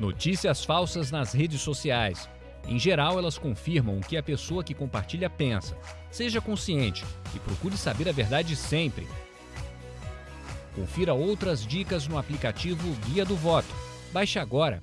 Notícias falsas nas redes sociais. Em geral, elas confirmam o que a pessoa que compartilha pensa. Seja consciente e procure saber a verdade sempre. Confira outras dicas no aplicativo Guia do Voto. Baixe agora